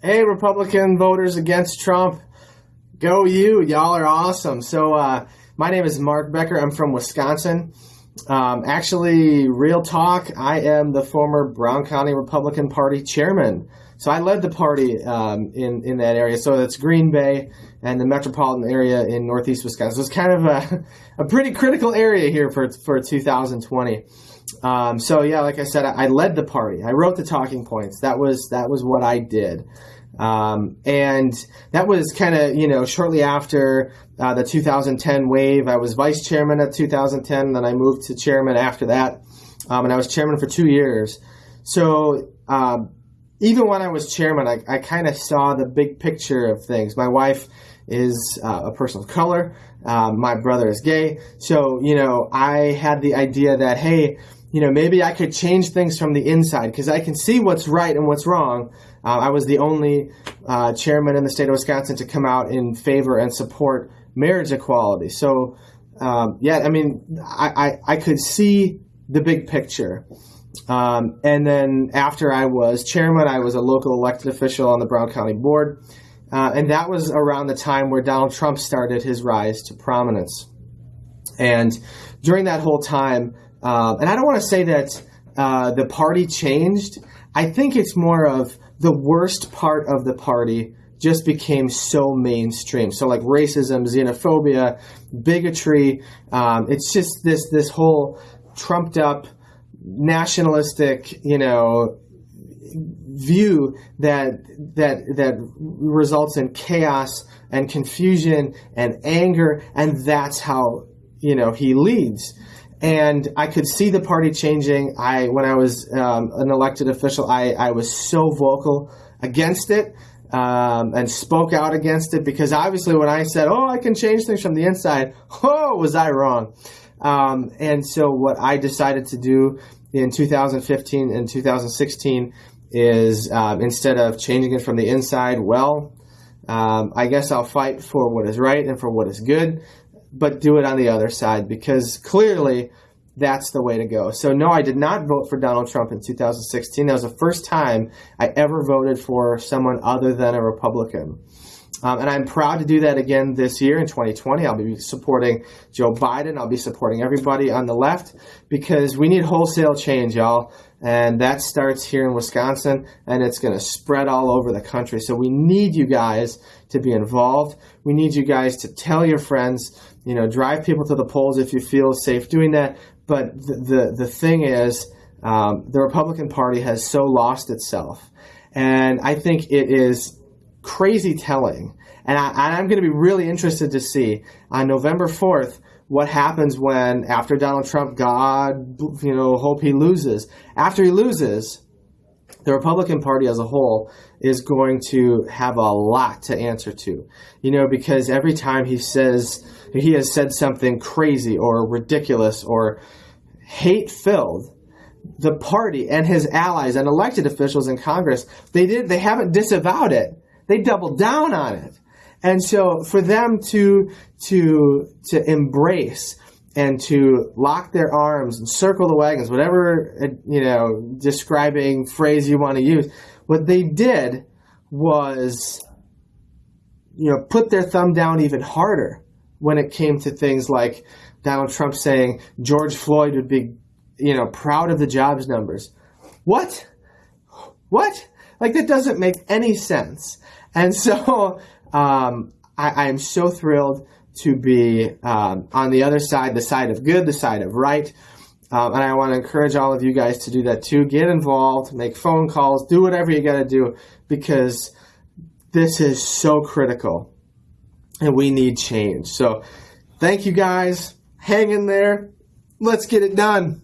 Hey, Republican voters against Trump. Go you. Y'all are awesome. So, uh, my name is Mark Becker. I'm from Wisconsin. Um, actually, real talk, I am the former Brown County Republican Party chairman. So I led the party um, in, in that area. So that's Green Bay and the metropolitan area in northeast Wisconsin. So it's kind of a, a pretty critical area here for, for 2020. Um, so yeah, like I said, I, I, led the party. I wrote the talking points. That was that was what I did. Um, and that was kind of, you know, shortly after uh, the 2010 wave. I was vice chairman at 2010, then I moved to chairman after that. Um, and I was chairman for two years. So uh, even when I was chairman, I, I kind of saw the big picture of things. My wife is uh, a person of color. Um, my brother is gay. So, you know, I had the idea that, hey, you know, maybe I could change things from the inside because I can see what's right and what's wrong. Uh, I was the only uh, chairman in the state of Wisconsin to come out in favor and support marriage equality. So, um, yeah, I mean, I, I, I, could see the big picture. Um, and then after I was chairman, I was a local elected official on the Brown County Board. Uh, and that was around the time where Donald Trump started his rise to prominence. And during that whole time, uh, and I don't want to say that uh, the party changed. I think it's more of the worst part of the party just became so mainstream. So like racism, xenophobia, bigotry. Um, it's just this this whole trumped up nationalistic, you know, view that that that results in chaos and confusion and anger, and that's how you know he leads and I could see the party changing. I, when I was um, an elected official, I, I was so vocal against it um, and spoke out against it because obviously when I said, "Oh, I can change things from the inside," oh, was I wrong? Um, and so what I decided to do in 2015 and 2016 is um, instead of changing it from the inside, well, um, I guess I'll fight for what is right and for what is good but do it on the other side because clearly that's the way to go. So, no, I did not vote for Donald Trump in 2016. That was the first time I ever voted for someone other than a Republican. Um, and I'm proud to do that again this year in 2020. I'll be supporting Joe Biden. I'll be supporting everybody on the left because we need wholesale change, y'all. And that starts here in Wisconsin and it's going to spread all over the country. So we need you guys to be involved. We need you guys to tell your friends, you know, drive people to the polls if you feel safe doing that. But the, the, the thing is, um, the Republican Party has so lost itself. And I think it is crazy telling. And, I, am going to be really interested to see on November 4th what happens when, after Donald Trump, God, you know, hope he loses. After he loses, the Republican Party as a whole is going to have a lot to answer to. You know, because every time he says, he has said something crazy or ridiculous or hate filled, the party and his allies and elected officials in Congress, they did, they haven't disavowed it they doubled down on it. And so for them to, to, to embrace and to lock their arms and circle the wagons, whatever, you know, describing phrase you want to use, what they did was, you know, put their thumb down even harder when it came to things like Donald Trump saying George Floyd would be, you know, proud of the jobs numbers. What? What? Like that doesn't make any sense. And so um, I, am so thrilled to be um, on the other side, the side of good, the side of right. Um, and I want to encourage all of you guys to do that too. Get involved, make phone calls, do whatever you got to do because this is so critical and we need change. So thank you guys. Hang in there. Let's get it done.